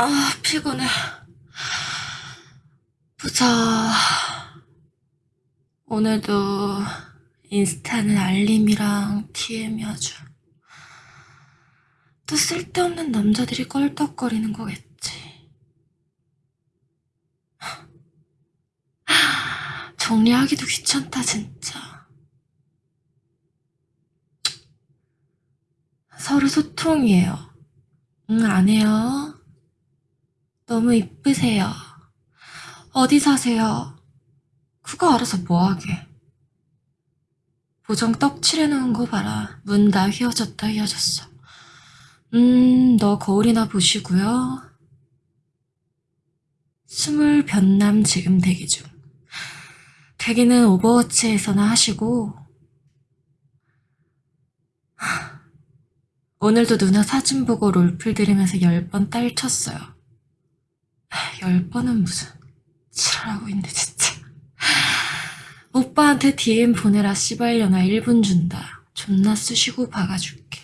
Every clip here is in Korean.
아, 피곤해. 보자. 오늘도 인스타는 알림이랑 DM이 아주 또 쓸데없는 남자들이 껄떡거리는 거겠지. 정리하기도 귀찮다, 진짜. 서로 소통이에요. 응, 안 해요. 너무 이쁘세요. 어디 사세요? 그거 알아서 뭐하게. 보정 떡 칠해놓은 거 봐라. 문 다 휘어졌다 휘어졌어. 음, 너 거울이나 보시고요. 스물 변남 지금 대기 중. 대기는 오버워치에서나 하시고 하, 오늘도 누나 사진 보고 롤플 들으면서 열 번 딸 쳤어요. 하, 열 번은 무슨 지랄하고 있네 진짜. 오빠한테 DM 보내라 씨발려나 1분 준다. 존나 쑤시고 박아줄게.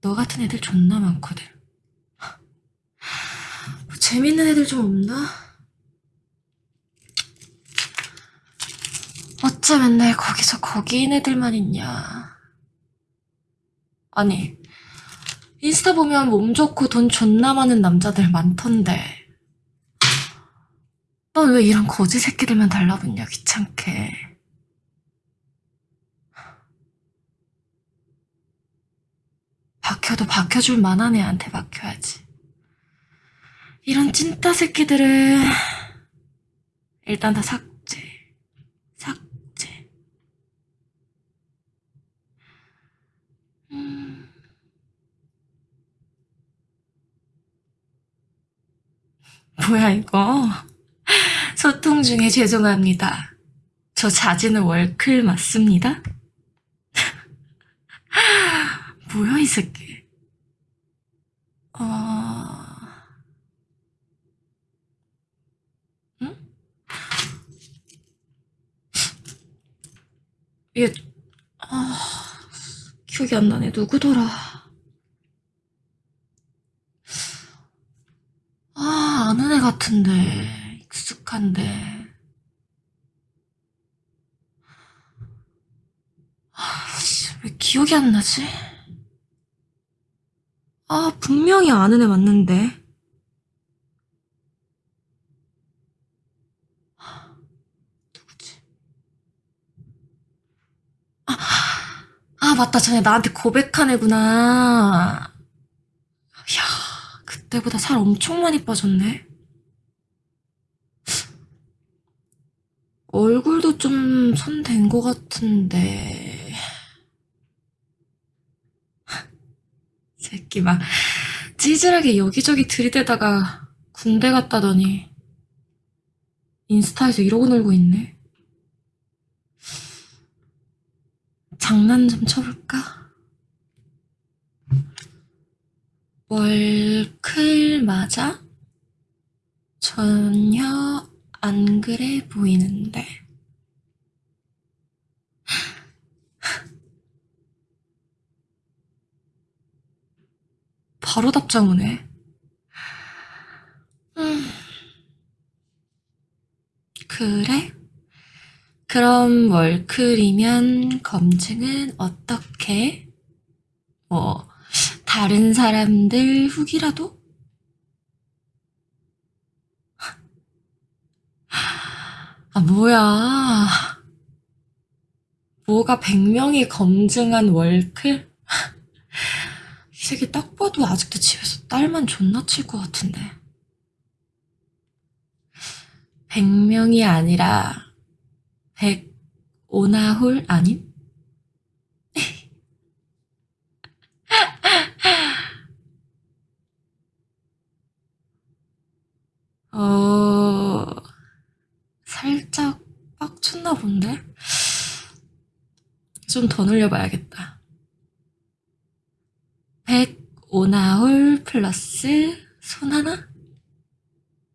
너 같은 애들 존나 많거든. 뭐 재밌는 애들 좀 없나? 어째 맨날 거기서 거기인 애들만 있냐. 아니, 인스타 보면 몸 좋고 돈 존나 많은 남자들 많던데. 넌 왜 이런 거지 새끼들만 달라붙냐, 귀찮게. 박혀도 박혀줄 만한 애한테 박혀야지. 이런 찐따 새끼들은 일단 다 삭제. 삭제. 음. 뭐야, 이거. 소통 중에 죄송합니다. 저 자지는 월클 맞습니다? 뭐야, 이 새끼. 어... 응? 이게, 아, 기억이 안 나네. 누구더라. 아, 아는 애 같은데. 익숙한데. 아, 씨, 왜 기억이 안 나지? 아, 분명히 아는 애 맞는데. 누구지? 아, 아, 맞다. 전에 나한테 고백한 애구나. 이야, 그때보다 살 엄청 많이 빠졌네. 얼굴도 좀 손댄 것 같은데. 새끼 막 찌질하게 여기저기 들이대다가 군대 갔다더니 인스타에서 이러고 놀고 있네. 장난 좀 쳐볼까? 월클 맞아? 전혀 안 그래 보이는데. 바로 답장 오네. 음. 그래? 그럼 월클이면 검증은 어떻게? 뭐, 다른 사람들 후기라도? 아, 뭐야. 뭐가 100명이 검증한 월클? 이 새끼 딱 봐도 아직도 집에서 딸만 존나 칠 것 같은데. 100명이 아니라 105나홀 아님? 어, 살짝 빡쳤나 본데? 좀 더 늘려봐야겠다. 105나홀 플러스 손 하나?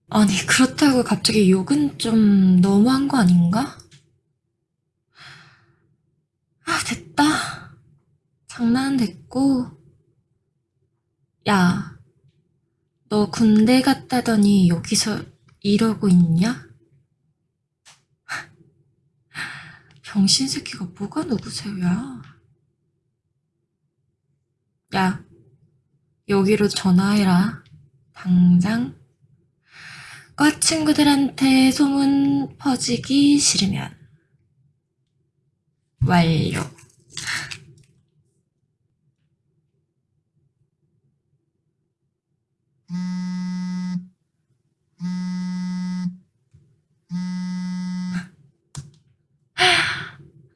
아니, 그렇다고 갑자기 욕은 좀 너무한 거 아닌가? 아, 됐다. 장난은 됐고. 야, 너 군대 갔다더니 여기서 이러고 있냐? 병신 새끼가 뭐가 누구세요야? 야, 여기로 전화해라. 당장. 과 친구들한테 소문 퍼지기 싫으면. 완료.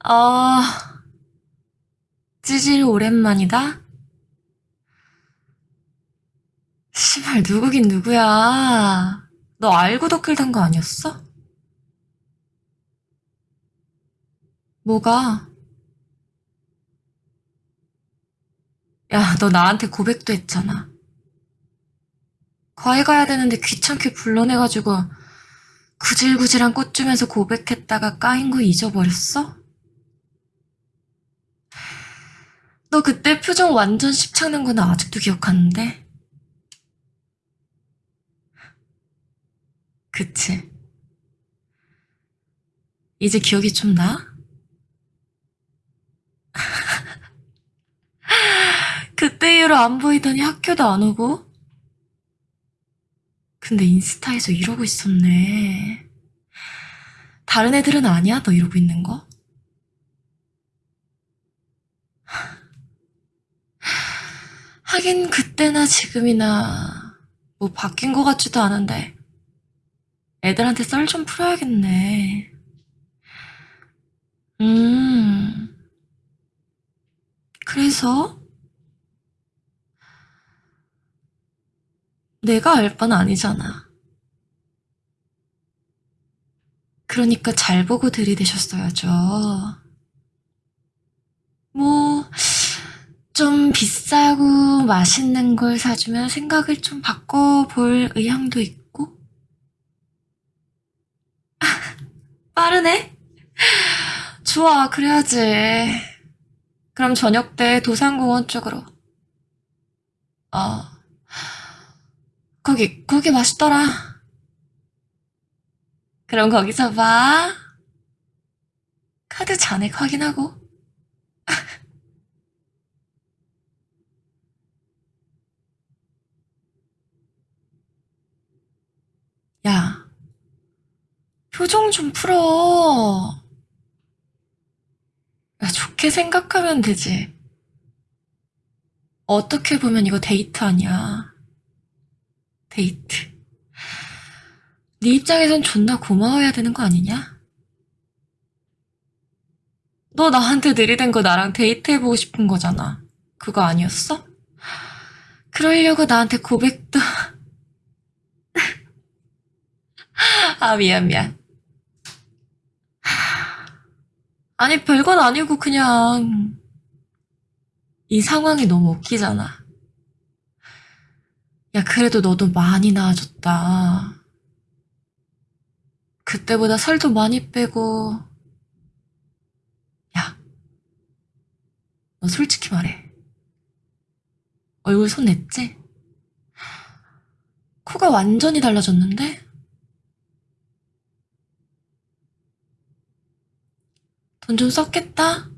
어, 찌질 오랜만이다? 씨발, 누구긴 누구야. 너 알고 덧글 단거 아니었어? 뭐가? 야, 너 나한테 고백도 했잖아. 과외 가야 되는데 귀찮게 불러내가지고 구질구질한 꽃 주면서 고백했다가 까인 거 잊어버렸어? 너 그때 표정 완전 십창난 거나 아직도 기억하는데? 그치? 이제 기억이 좀 나? 그때 이후로 안 보이더니 학교도 안 오고? 근데 인스타에서 이러고 있었네. 다른 애들은 아니야? 너 이러고 있는 거? 하긴 그때나 지금이나 뭐 바뀐 것 같지도 않은데 애들한테 썰 좀 풀어야겠네. 음. 그래서 내가 알 바는 아니잖아. 그러니까 잘 보고 들이대셨어야죠. 뭐, 좀 비싸고 맛있는 걸 사주면 생각을 좀 바꿔볼 의향도 있고. 빠르네? 좋아, 그래야지. 그럼 저녁 때 도산공원 쪽으로. 어. 거기, 거기 맛있더라. 그럼 거기서 봐. 카드 잔액 확인하고. 야, 표정 좀 풀어. 야, 좋게 생각하면 되지. 어떻게 보면 이거 데이트 아니야. 데이트. 네 입장에선 존나 고마워해야 되는 거 아니냐? 너 나한테 들이댄 거 나랑 데이트해보고 싶은 거잖아. 그거 아니었어? 그러려고 나한테 고백도. 아, 미안, 미안. 아니, 별건 아니고 그냥 이 상황이 너무 웃기잖아. 야, 그래도 너도 많이 나아졌다. 그때보다 살도 많이 빼고. 야, 너 솔직히 말해. 얼굴 손 냈지? 코가 완전히 달라졌는데? 돈 좀 썼겠다?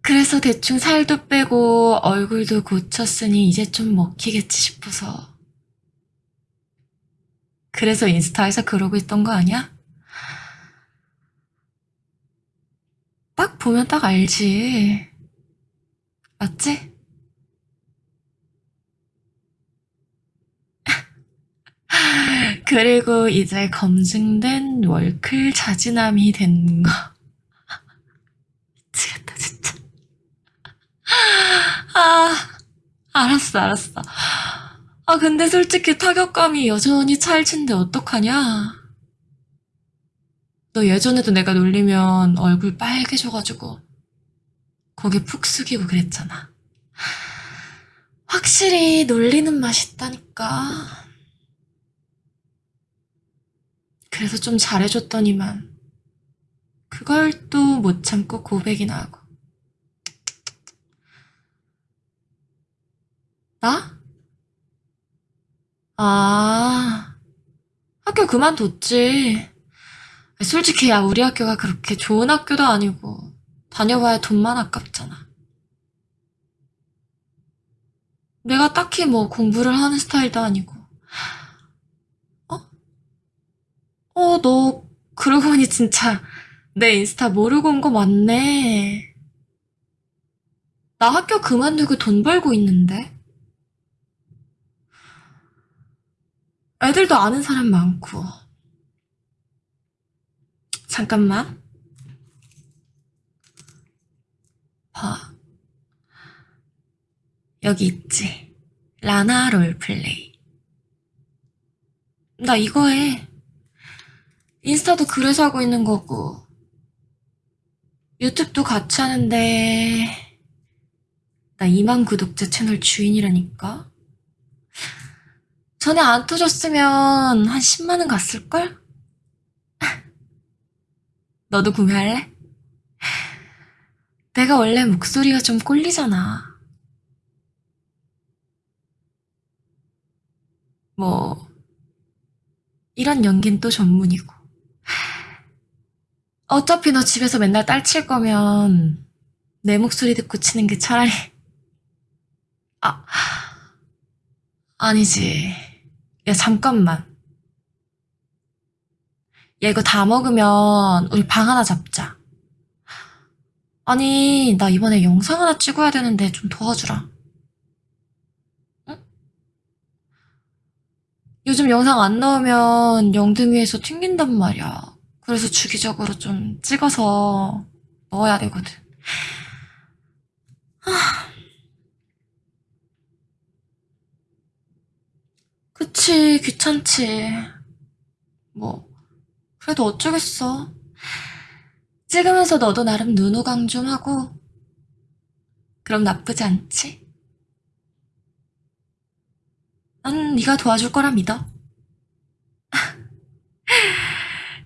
그래서 대충 살도 빼고 얼굴도 고쳤으니 이제 좀 먹히겠지 싶어서. 그래서 인스타에서 그러고 있던 거 아니야? 딱 보면 딱 알지. 맞지? 그리고 이제 검증된 월클 자진함이 된 거. 미치겠다, 진짜. 아, 알았어, 알았어. 아, 근데 솔직히 타격감이 여전히 찰진데 어떡하냐? 너 예전에도 내가 놀리면 얼굴 빨개져가지고 고개 푹 숙이고 그랬잖아. 확실히 놀리는 맛이 있다니까. 그래서 좀 잘해줬더니만 그걸 또 못 참고 고백이나 하고. 나? 아, 학교 그만뒀지. 솔직히 야, 우리 학교가 그렇게 좋은 학교도 아니고 다녀봐야 돈만 아깝잖아. 내가 딱히 뭐 공부를 하는 스타일도 아니고. 어? 어, 너 그러고 보니 진짜 내 인스타 모르고 온 거 맞네. 나 학교 그만두고 돈 벌고 있는데. 애들도 아는 사람 많고. 잠깐만. 봐. 여기 있지. 라나 롤플레이. 나 이거 해. 인스타도 그래서 하고 있는 거고. 유튜브도 같이 하는데, 나 2만 구독자 채널 주인이라니까? 전에 안 터졌으면 한 10만원 갔을걸? 너도 구매할래? 내가 원래 목소리가 좀 꼴리잖아. 뭐, 이런 연기는 또 전문이고. 어차피 너 집에서 맨날 딸 칠 거면 내 목소리 듣고 치는 게 차라리, 아, 아니지. 야, 잠깐만. 야, 이거 다 먹으면 우리 방 하나 잡자. 아니, 나 이번에 영상 하나 찍어야 되는데 좀 도와주라. 응? 요즘 영상 안 나오면 영등위에서 튕긴단 말이야. 그래서 주기적으로 좀 찍어서 넣어야 되거든. 그치, 귀찮지. 뭐, 그래도 어쩌겠어. 찍으면서 너도 나름 눈호강 좀 하고, 그럼 나쁘지 않지? 난 네가 도와줄 거라 믿어.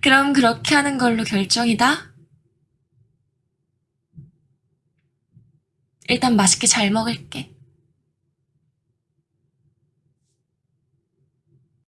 그럼 그렇게 하는 걸로 결정이다. 일단 맛있게 잘 먹을게.